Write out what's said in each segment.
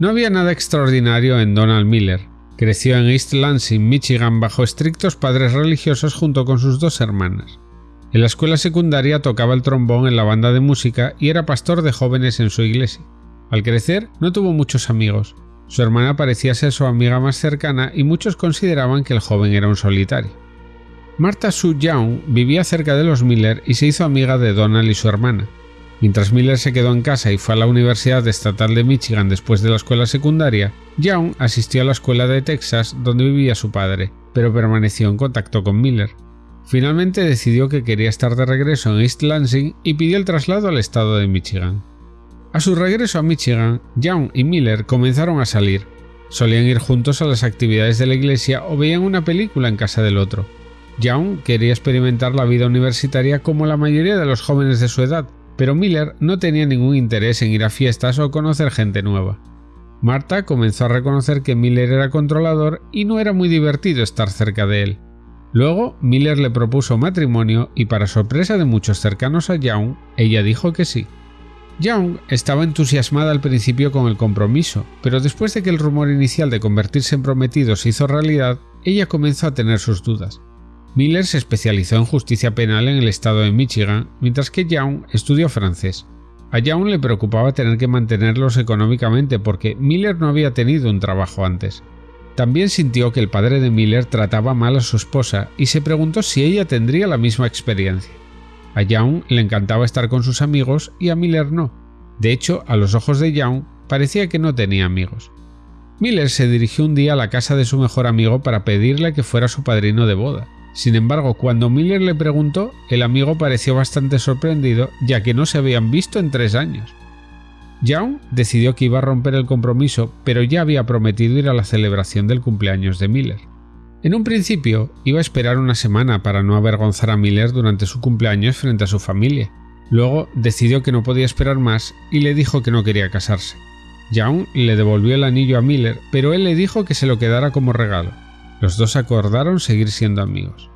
No había nada extraordinario en Donald Miller. Creció en East Lansing, Michigan, bajo estrictos padres religiosos junto con sus dos hermanas. En la escuela secundaria tocaba el trombón en la banda de música y era pastor de jóvenes en su iglesia. Al crecer, no tuvo muchos amigos. Su hermana parecía ser su amiga más cercana y muchos consideraban que el joven era un solitario. Martha Sue Young vivía cerca de los Miller y se hizo amiga de Donald y su hermana. Mientras Miller se quedó en casa y fue a la Universidad Estatal de Michigan después de la escuela secundaria, Young asistió a la escuela de Texas donde vivía su padre, pero permaneció en contacto con Miller. Finalmente decidió que quería estar de regreso en East Lansing y pidió el traslado al estado de Michigan. A su regreso a Michigan, Young y Miller comenzaron a salir. Solían ir juntos a las actividades de la iglesia o veían una película en casa del otro. Young quería experimentar la vida universitaria como la mayoría de los jóvenes de su edad, pero Miller no tenía ningún interés en ir a fiestas o conocer gente nueva. Marta comenzó a reconocer que Miller era controlador y no era muy divertido estar cerca de él. Luego, Miller le propuso matrimonio y para sorpresa de muchos cercanos a Young, ella dijo que sí. Young estaba entusiasmada al principio con el compromiso, pero después de que el rumor inicial de convertirse en prometido se hizo realidad, ella comenzó a tener sus dudas. Miller se especializó en justicia penal en el estado de Michigan, mientras que Young estudió francés. A Young le preocupaba tener que mantenerlos económicamente porque Miller no había tenido un trabajo antes. También sintió que el padre de Miller trataba mal a su esposa y se preguntó si ella tendría la misma experiencia. A Young le encantaba estar con sus amigos y a Miller no. De hecho, a los ojos de Young parecía que no tenía amigos. Miller se dirigió un día a la casa de su mejor amigo para pedirle que fuera su padrino de boda. Sin embargo, cuando Miller le preguntó, el amigo pareció bastante sorprendido ya que no se habían visto en tres años. Young decidió que iba a romper el compromiso, pero ya había prometido ir a la celebración del cumpleaños de Miller. En un principio, iba a esperar una semana para no avergonzar a Miller durante su cumpleaños frente a su familia. Luego decidió que no podía esperar más y le dijo que no quería casarse. Young le devolvió el anillo a Miller, pero él le dijo que se lo quedara como regalo. Los dos acordaron seguir siendo amigos.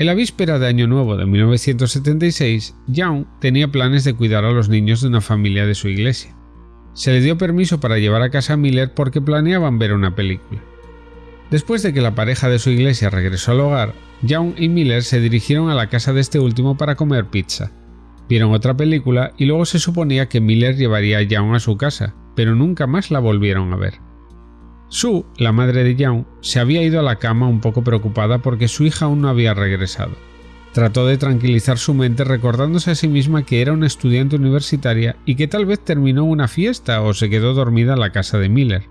En la víspera de Año Nuevo de 1976, Young tenía planes de cuidar a los niños de una familia de su iglesia. Se le dio permiso para llevar a casa a Miller porque planeaban ver una película. Después de que la pareja de su iglesia regresó al hogar, Young y Miller se dirigieron a la casa de este último para comer pizza. Vieron otra película y luego se suponía que Miller llevaría a Young a su casa, pero nunca más la volvieron a ver. Sue, la madre de Young, se había ido a la cama un poco preocupada porque su hija aún no había regresado. Trató de tranquilizar su mente recordándose a sí misma que era una estudiante universitaria y que tal vez terminó una fiesta o se quedó dormida en la casa de Miller.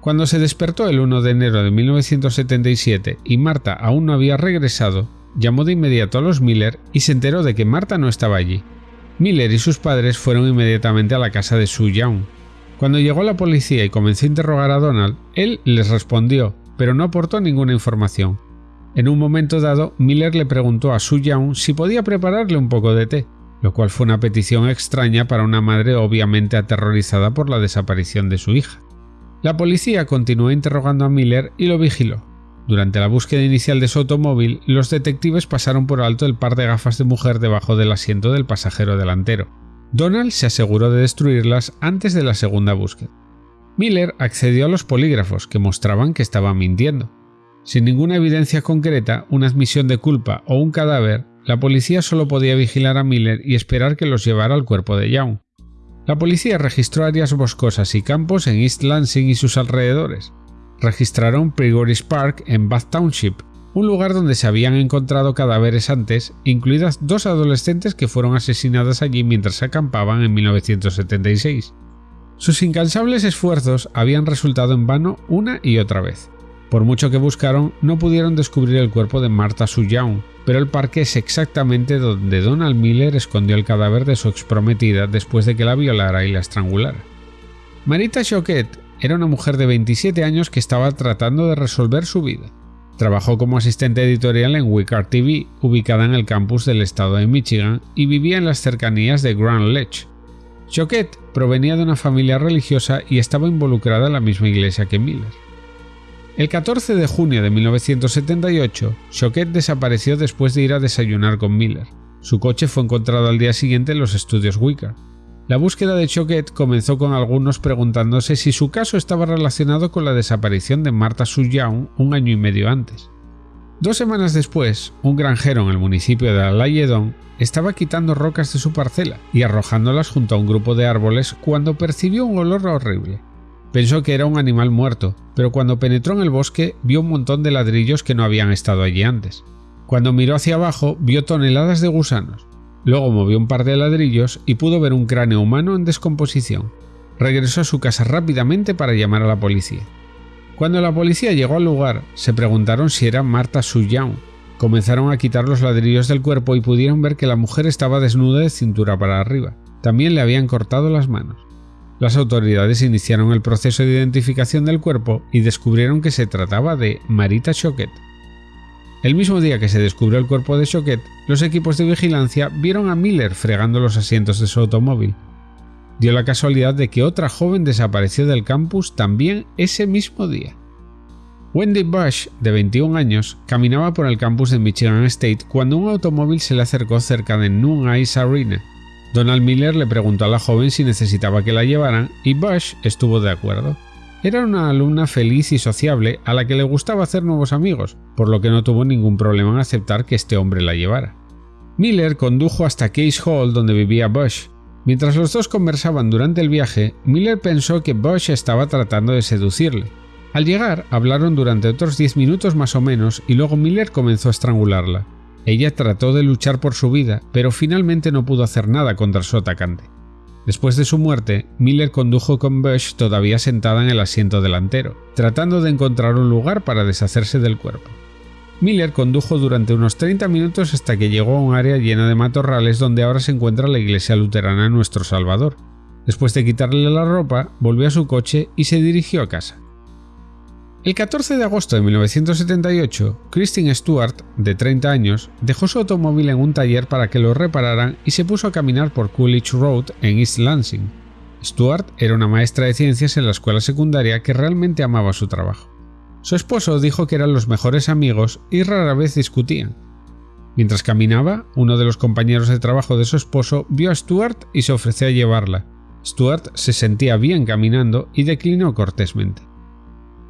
Cuando se despertó el 1 de enero de 1977 y Marta aún no había regresado, llamó de inmediato a los Miller y se enteró de que Marta no estaba allí. Miller y sus padres fueron inmediatamente a la casa de Sue Young, cuando llegó la policía y comenzó a interrogar a Donald, él les respondió, pero no aportó ninguna información. En un momento dado, Miller le preguntó a Su Young si podía prepararle un poco de té, lo cual fue una petición extraña para una madre obviamente aterrorizada por la desaparición de su hija. La policía continuó interrogando a Miller y lo vigiló. Durante la búsqueda inicial de su automóvil, los detectives pasaron por alto el par de gafas de mujer debajo del asiento del pasajero delantero. Donald se aseguró de destruirlas antes de la segunda búsqueda. Miller accedió a los polígrafos que mostraban que estaba mintiendo. Sin ninguna evidencia concreta, una admisión de culpa o un cadáver, la policía solo podía vigilar a Miller y esperar que los llevara al cuerpo de Young. La policía registró áreas boscosas y campos en East Lansing y sus alrededores. Registraron Prigoris Park en Bath Township, un lugar donde se habían encontrado cadáveres antes, incluidas dos adolescentes que fueron asesinadas allí mientras acampaban en 1976. Sus incansables esfuerzos habían resultado en vano una y otra vez. Por mucho que buscaron, no pudieron descubrir el cuerpo de Martha Sue pero el parque es exactamente donde Donald Miller escondió el cadáver de su exprometida después de que la violara y la estrangulara. Marita Choquette era una mujer de 27 años que estaba tratando de resolver su vida. Trabajó como asistente editorial en Wicard TV, ubicada en el campus del estado de Michigan, y vivía en las cercanías de Grand Ledge. Choquette provenía de una familia religiosa y estaba involucrada en la misma iglesia que Miller. El 14 de junio de 1978, Choquette desapareció después de ir a desayunar con Miller. Su coche fue encontrado al día siguiente en los estudios Wicard. La búsqueda de Choquet comenzó con algunos preguntándose si su caso estaba relacionado con la desaparición de Marta Young un año y medio antes. Dos semanas después, un granjero en el municipio de Alayedon estaba quitando rocas de su parcela y arrojándolas junto a un grupo de árboles cuando percibió un olor horrible. Pensó que era un animal muerto, pero cuando penetró en el bosque vio un montón de ladrillos que no habían estado allí antes. Cuando miró hacia abajo vio toneladas de gusanos. Luego movió un par de ladrillos y pudo ver un cráneo humano en descomposición. Regresó a su casa rápidamente para llamar a la policía. Cuando la policía llegó al lugar, se preguntaron si era Marta Suyoung. Comenzaron a quitar los ladrillos del cuerpo y pudieron ver que la mujer estaba desnuda de cintura para arriba. También le habían cortado las manos. Las autoridades iniciaron el proceso de identificación del cuerpo y descubrieron que se trataba de Marita Choquet. El mismo día que se descubrió el cuerpo de Choquet, los equipos de vigilancia vieron a Miller fregando los asientos de su automóvil. Dio la casualidad de que otra joven desapareció del campus también ese mismo día. Wendy Bush, de 21 años, caminaba por el campus de Michigan State cuando un automóvil se le acercó cerca de Noon Ice Arena, Donald Miller le preguntó a la joven si necesitaba que la llevaran y Bush estuvo de acuerdo. Era una alumna feliz y sociable a la que le gustaba hacer nuevos amigos, por lo que no tuvo ningún problema en aceptar que este hombre la llevara. Miller condujo hasta Case Hall donde vivía Bush. Mientras los dos conversaban durante el viaje, Miller pensó que Bush estaba tratando de seducirle. Al llegar, hablaron durante otros 10 minutos más o menos y luego Miller comenzó a estrangularla. Ella trató de luchar por su vida, pero finalmente no pudo hacer nada contra su atacante. Después de su muerte, Miller condujo con Bush todavía sentada en el asiento delantero, tratando de encontrar un lugar para deshacerse del cuerpo. Miller condujo durante unos 30 minutos hasta que llegó a un área llena de matorrales donde ahora se encuentra la iglesia luterana Nuestro Salvador. Después de quitarle la ropa, volvió a su coche y se dirigió a casa. El 14 de agosto de 1978, Christine Stewart, de 30 años, dejó su automóvil en un taller para que lo repararan y se puso a caminar por Coolidge Road en East Lansing. Stewart era una maestra de ciencias en la escuela secundaria que realmente amaba su trabajo. Su esposo dijo que eran los mejores amigos y rara vez discutían. Mientras caminaba, uno de los compañeros de trabajo de su esposo vio a Stewart y se ofreció a llevarla. Stewart se sentía bien caminando y declinó cortésmente.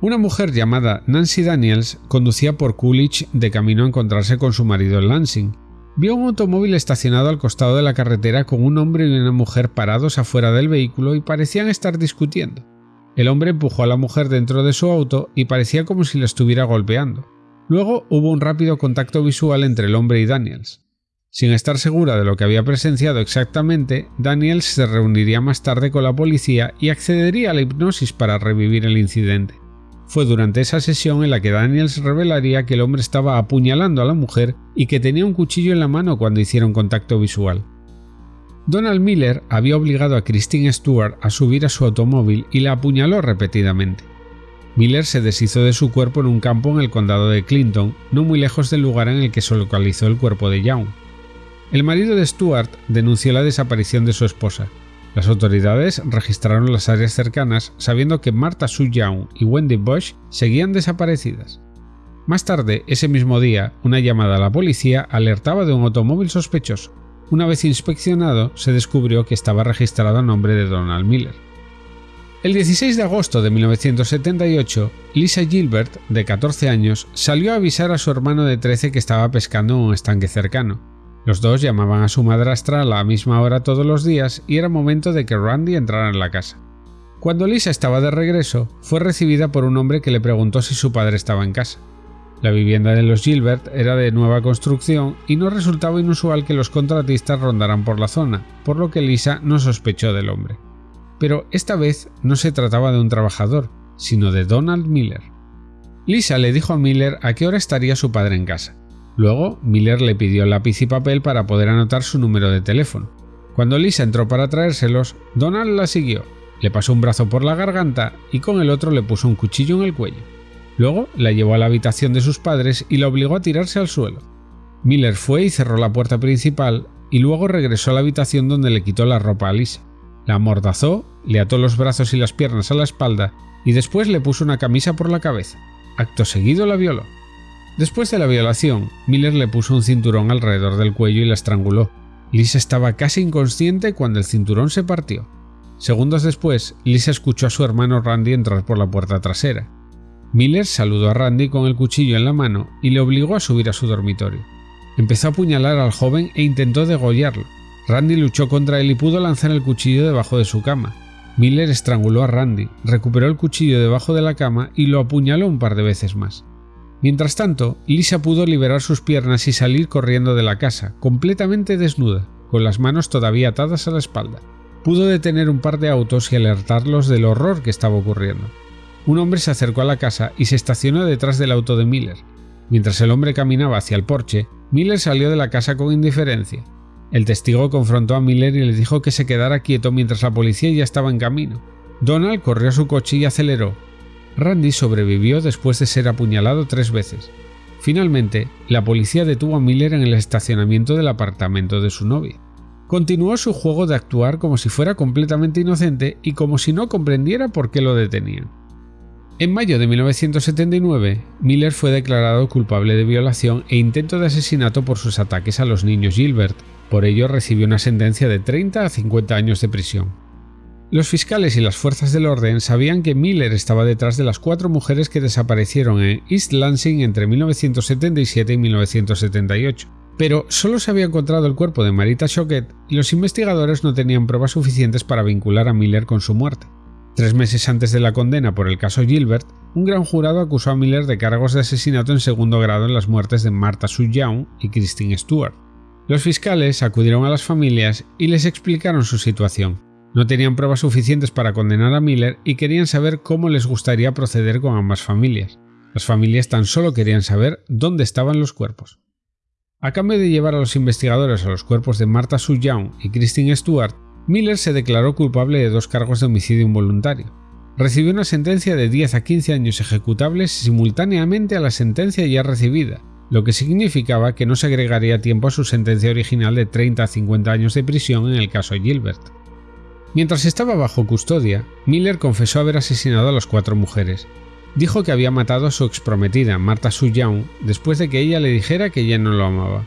Una mujer llamada Nancy Daniels conducía por Coolidge de camino a encontrarse con su marido en Lansing. Vio un automóvil estacionado al costado de la carretera con un hombre y una mujer parados afuera del vehículo y parecían estar discutiendo. El hombre empujó a la mujer dentro de su auto y parecía como si la estuviera golpeando. Luego hubo un rápido contacto visual entre el hombre y Daniels. Sin estar segura de lo que había presenciado exactamente, Daniels se reuniría más tarde con la policía y accedería a la hipnosis para revivir el incidente. Fue durante esa sesión en la que Daniels revelaría que el hombre estaba apuñalando a la mujer y que tenía un cuchillo en la mano cuando hicieron contacto visual. Donald Miller había obligado a Christine Stewart a subir a su automóvil y la apuñaló repetidamente. Miller se deshizo de su cuerpo en un campo en el condado de Clinton, no muy lejos del lugar en el que se localizó el cuerpo de Young. El marido de Stewart denunció la desaparición de su esposa, las autoridades registraron las áreas cercanas sabiendo que Martha Sue Young y Wendy Bush seguían desaparecidas. Más tarde, ese mismo día, una llamada a la policía alertaba de un automóvil sospechoso. Una vez inspeccionado, se descubrió que estaba registrado a nombre de Donald Miller. El 16 de agosto de 1978, Lisa Gilbert, de 14 años, salió a avisar a su hermano de 13 que estaba pescando en un estanque cercano. Los dos llamaban a su madrastra a la misma hora todos los días y era momento de que Randy entrara en la casa. Cuando Lisa estaba de regreso, fue recibida por un hombre que le preguntó si su padre estaba en casa. La vivienda de los Gilbert era de nueva construcción y no resultaba inusual que los contratistas rondaran por la zona, por lo que Lisa no sospechó del hombre. Pero esta vez no se trataba de un trabajador, sino de Donald Miller. Lisa le dijo a Miller a qué hora estaría su padre en casa. Luego, Miller le pidió lápiz y papel para poder anotar su número de teléfono. Cuando Lisa entró para traérselos, Donald la siguió, le pasó un brazo por la garganta y con el otro le puso un cuchillo en el cuello. Luego la llevó a la habitación de sus padres y la obligó a tirarse al suelo. Miller fue y cerró la puerta principal y luego regresó a la habitación donde le quitó la ropa a Lisa. La amordazó, le ató los brazos y las piernas a la espalda y después le puso una camisa por la cabeza. Acto seguido la violó. Después de la violación, Miller le puso un cinturón alrededor del cuello y la estranguló. Lisa estaba casi inconsciente cuando el cinturón se partió. Segundos después, Lisa escuchó a su hermano Randy entrar por la puerta trasera. Miller saludó a Randy con el cuchillo en la mano y le obligó a subir a su dormitorio. Empezó a apuñalar al joven e intentó degollarlo. Randy luchó contra él y pudo lanzar el cuchillo debajo de su cama. Miller estranguló a Randy, recuperó el cuchillo debajo de la cama y lo apuñaló un par de veces más. Mientras tanto, Lisa pudo liberar sus piernas y salir corriendo de la casa, completamente desnuda, con las manos todavía atadas a la espalda. Pudo detener un par de autos y alertarlos del horror que estaba ocurriendo. Un hombre se acercó a la casa y se estacionó detrás del auto de Miller. Mientras el hombre caminaba hacia el porche, Miller salió de la casa con indiferencia. El testigo confrontó a Miller y le dijo que se quedara quieto mientras la policía ya estaba en camino. Donald corrió a su coche y aceleró, Randy sobrevivió después de ser apuñalado tres veces. Finalmente, la policía detuvo a Miller en el estacionamiento del apartamento de su novia. Continuó su juego de actuar como si fuera completamente inocente y como si no comprendiera por qué lo detenían. En mayo de 1979, Miller fue declarado culpable de violación e intento de asesinato por sus ataques a los niños Gilbert. Por ello recibió una sentencia de 30 a 50 años de prisión. Los fiscales y las fuerzas del orden sabían que Miller estaba detrás de las cuatro mujeres que desaparecieron en East Lansing entre 1977 y 1978, pero solo se había encontrado el cuerpo de Marita Choquet y los investigadores no tenían pruebas suficientes para vincular a Miller con su muerte. Tres meses antes de la condena por el caso Gilbert, un gran jurado acusó a Miller de cargos de asesinato en segundo grado en las muertes de Martha Sue y Christine Stewart. Los fiscales acudieron a las familias y les explicaron su situación. No tenían pruebas suficientes para condenar a Miller y querían saber cómo les gustaría proceder con ambas familias. Las familias tan solo querían saber dónde estaban los cuerpos. A cambio de llevar a los investigadores a los cuerpos de Martha Sue Young y Christine Stewart, Miller se declaró culpable de dos cargos de homicidio involuntario. Recibió una sentencia de 10 a 15 años ejecutables simultáneamente a la sentencia ya recibida, lo que significaba que no se agregaría tiempo a su sentencia original de 30 a 50 años de prisión en el caso Gilbert. Mientras estaba bajo custodia, Miller confesó haber asesinado a las cuatro mujeres. Dijo que había matado a su exprometida, Martha Sue después de que ella le dijera que ella no lo amaba.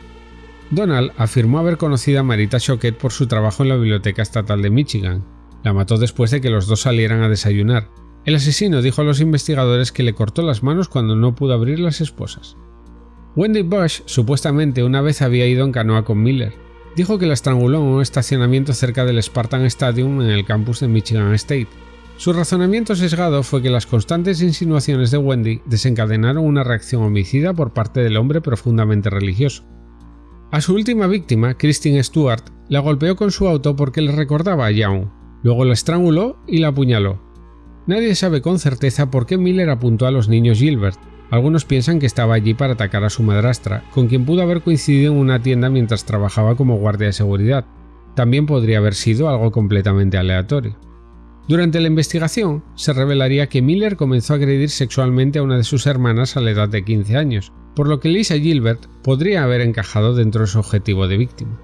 Donald afirmó haber conocido a Marita Choquet por su trabajo en la Biblioteca Estatal de Michigan. La mató después de que los dos salieran a desayunar. El asesino dijo a los investigadores que le cortó las manos cuando no pudo abrir las esposas. Wendy Bush supuestamente una vez había ido en canoa con Miller, dijo que la estranguló en un estacionamiento cerca del Spartan Stadium en el campus de Michigan State. Su razonamiento sesgado fue que las constantes insinuaciones de Wendy desencadenaron una reacción homicida por parte del hombre profundamente religioso. A su última víctima, Christine Stewart, la golpeó con su auto porque le recordaba a Young, luego la estranguló y la apuñaló. Nadie sabe con certeza por qué Miller apuntó a los niños Gilbert, algunos piensan que estaba allí para atacar a su madrastra, con quien pudo haber coincidido en una tienda mientras trabajaba como guardia de seguridad. También podría haber sido algo completamente aleatorio. Durante la investigación, se revelaría que Miller comenzó a agredir sexualmente a una de sus hermanas a la edad de 15 años, por lo que Lisa Gilbert podría haber encajado dentro de su objetivo de víctima.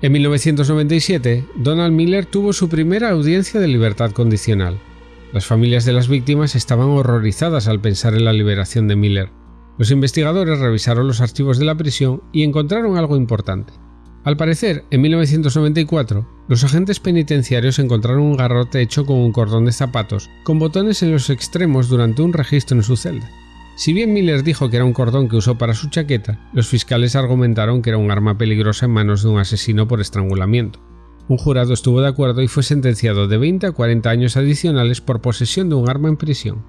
En 1997, Donald Miller tuvo su primera audiencia de libertad condicional. Las familias de las víctimas estaban horrorizadas al pensar en la liberación de Miller. Los investigadores revisaron los archivos de la prisión y encontraron algo importante. Al parecer, en 1994, los agentes penitenciarios encontraron un garrote hecho con un cordón de zapatos, con botones en los extremos durante un registro en su celda. Si bien Miller dijo que era un cordón que usó para su chaqueta, los fiscales argumentaron que era un arma peligrosa en manos de un asesino por estrangulamiento. Un jurado estuvo de acuerdo y fue sentenciado de 20 a 40 años adicionales por posesión de un arma en prisión.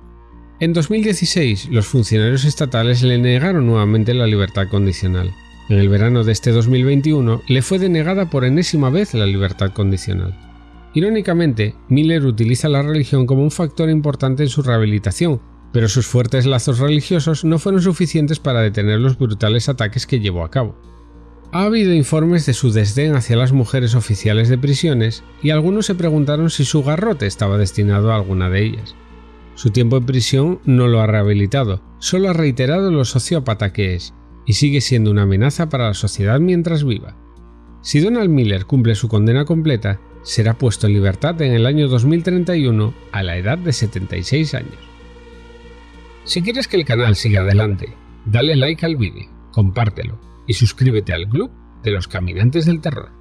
En 2016, los funcionarios estatales le negaron nuevamente la libertad condicional. En el verano de este 2021, le fue denegada por enésima vez la libertad condicional. Irónicamente, Miller utiliza la religión como un factor importante en su rehabilitación, pero sus fuertes lazos religiosos no fueron suficientes para detener los brutales ataques que llevó a cabo. Ha habido informes de su desdén hacia las mujeres oficiales de prisiones y algunos se preguntaron si su garrote estaba destinado a alguna de ellas. Su tiempo en prisión no lo ha rehabilitado, solo ha reiterado lo sociópata que es, y sigue siendo una amenaza para la sociedad mientras viva. Si Donald Miller cumple su condena completa, será puesto en libertad en el año 2031 a la edad de 76 años. Si quieres que el canal siga adelante, dale like al vídeo, compártelo y suscríbete al club de los caminantes del terror.